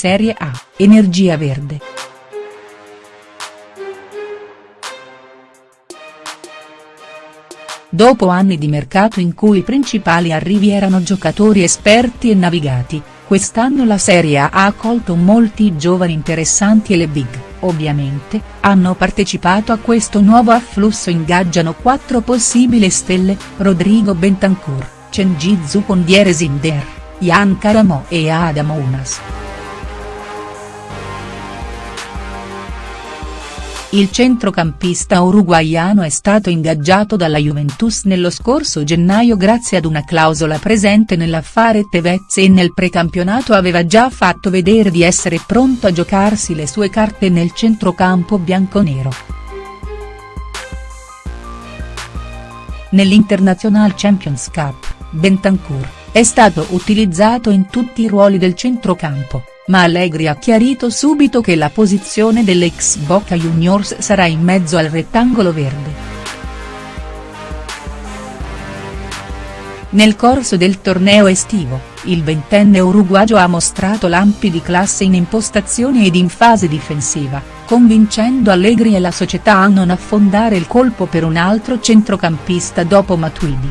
Serie A, Energia Verde. Dopo anni di mercato in cui i principali arrivi erano giocatori esperti e navigati, quest'anno la Serie A ha accolto molti giovani interessanti e le big, ovviamente, hanno partecipato a questo nuovo afflusso ingaggiano quattro possibili stelle, Rodrigo Bentancur, Cengiz Zucondiere Zinder, Jan Karamo e Adam Unas. Il centrocampista uruguaiano è stato ingaggiato dalla Juventus nello scorso gennaio grazie ad una clausola presente nell'affare Tevez e nel precampionato aveva già fatto vedere di essere pronto a giocarsi le sue carte nel centrocampo bianconero. Nell'International Champions Cup, Bentancur, è stato utilizzato in tutti i ruoli del centrocampo ma Allegri ha chiarito subito che la posizione dell'ex Boca Juniors sarà in mezzo al rettangolo verde. Nel corso del torneo estivo, il ventenne uruguagio ha mostrato lampi di classe in impostazione ed in fase difensiva, convincendo Allegri e la società a non affondare il colpo per un altro centrocampista dopo Matuidi.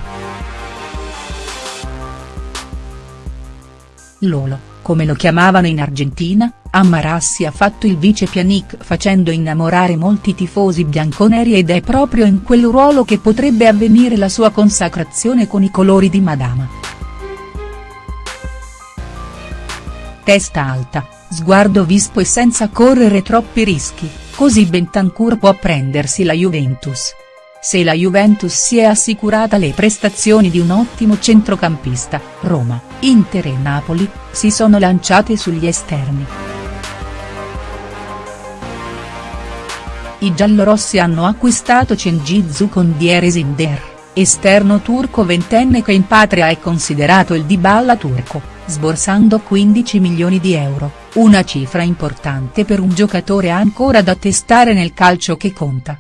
Lolo come lo chiamavano in Argentina, Amarassi ha fatto il vice Pjanic facendo innamorare molti tifosi bianconeri ed è proprio in quel ruolo che potrebbe avvenire la sua consacrazione con i colori di Madama. Testa alta, sguardo vispo e senza correre troppi rischi, così Bentancur può prendersi la Juventus. Se la Juventus si è assicurata le prestazioni di un ottimo centrocampista, Roma, Inter e Napoli, si sono lanciate sugli esterni. I giallorossi hanno acquistato Cengiz con Dieresinder, esterno turco ventenne che in patria è considerato il Dybala turco, sborsando 15 milioni di euro, una cifra importante per un giocatore ancora da testare nel calcio che conta.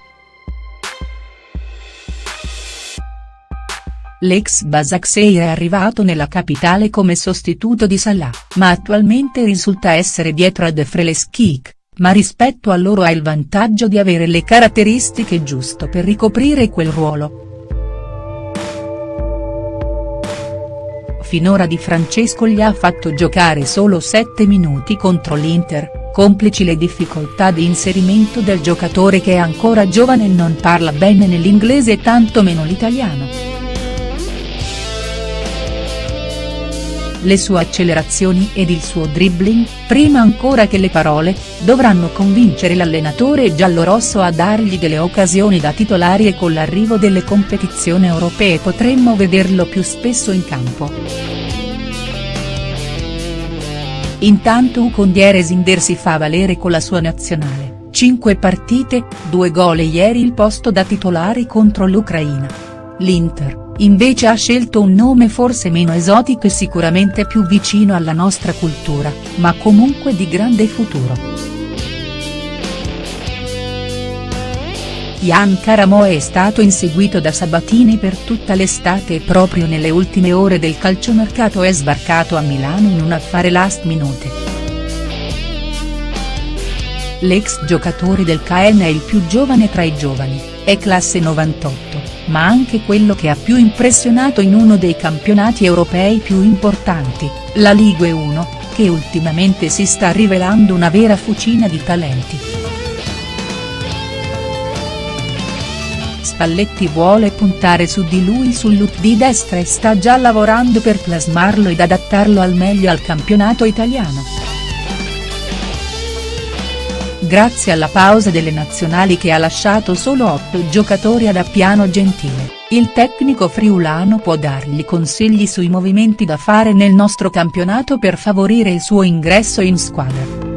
L'ex Basaksehir è arrivato nella capitale come sostituto di Salah, ma attualmente risulta essere dietro a Defreleskik, ma rispetto a loro ha il vantaggio di avere le caratteristiche giusto per ricoprire quel ruolo. Finora Di Francesco gli ha fatto giocare solo 7 minuti contro l'Inter, complici le difficoltà di inserimento del giocatore che è ancora giovane e non parla bene nell'inglese e tanto meno l'italiano. Le sue accelerazioni ed il suo dribbling, prima ancora che le parole, dovranno convincere l'allenatore giallorosso a dargli delle occasioni da titolari e con l'arrivo delle competizioni europee potremmo vederlo più spesso in campo. Intanto Ucondiere Sinder si fa valere con la sua nazionale, 5 partite, 2 gol e ieri il posto da titolare contro l'Ucraina. L'Inter invece ha scelto un nome forse meno esotico e sicuramente più vicino alla nostra cultura, ma comunque di grande futuro. Jan Karamo è stato inseguito da Sabatini per tutta l'estate e proprio nelle ultime ore del calciomercato è sbarcato a Milano in un affare last minute. L'ex giocatore del Caen è il più giovane tra i giovani, è classe 98 ma anche quello che ha più impressionato in uno dei campionati europei più importanti, la Ligue 1, che ultimamente si sta rivelando una vera fucina di talenti. Spalletti vuole puntare su di lui sul look di destra e sta già lavorando per plasmarlo ed adattarlo al meglio al campionato italiano grazie alla pausa delle nazionali che ha lasciato solo otto giocatori ad Appiano Gentile, il tecnico friulano può dargli consigli sui movimenti da fare nel nostro campionato per favorire il suo ingresso in squadra.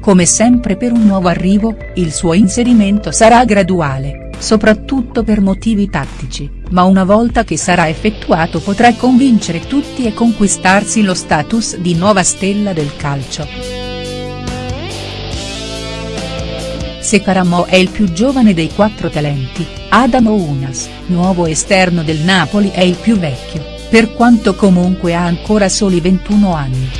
Come sempre per un nuovo arrivo, il suo inserimento sarà graduale soprattutto per motivi tattici, ma una volta che sarà effettuato potrà convincere tutti e conquistarsi lo status di nuova stella del calcio. Se Caramo è il più giovane dei quattro talenti, Adamo Unas, nuovo esterno del Napoli è il più vecchio, per quanto comunque ha ancora soli 21 anni.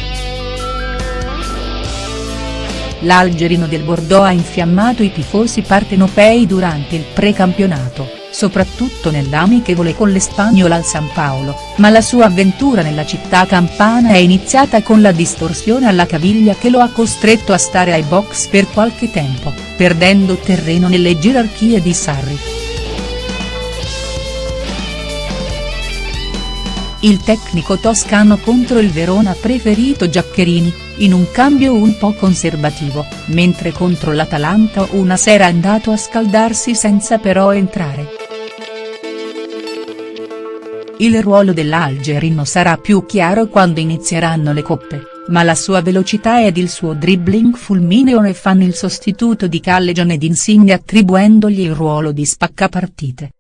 L'algerino del Bordeaux ha infiammato i tifosi partenopei durante il precampionato, soprattutto nell'amichevole con l'Espagnola al San Paolo, ma la sua avventura nella città campana è iniziata con la distorsione alla caviglia che lo ha costretto a stare ai box per qualche tempo, perdendo terreno nelle gerarchie di Sarri. Il tecnico toscano contro il Verona preferito Giaccherini, in un cambio un po' conservativo, mentre contro l'Atalanta una sera è andato a scaldarsi senza però entrare. Il ruolo dell'Algerino sarà più chiaro quando inizieranno le coppe, ma la sua velocità ed il suo dribbling fulmineo ne fanno il sostituto di Callejon ed Insigne attribuendogli il ruolo di spaccapartite.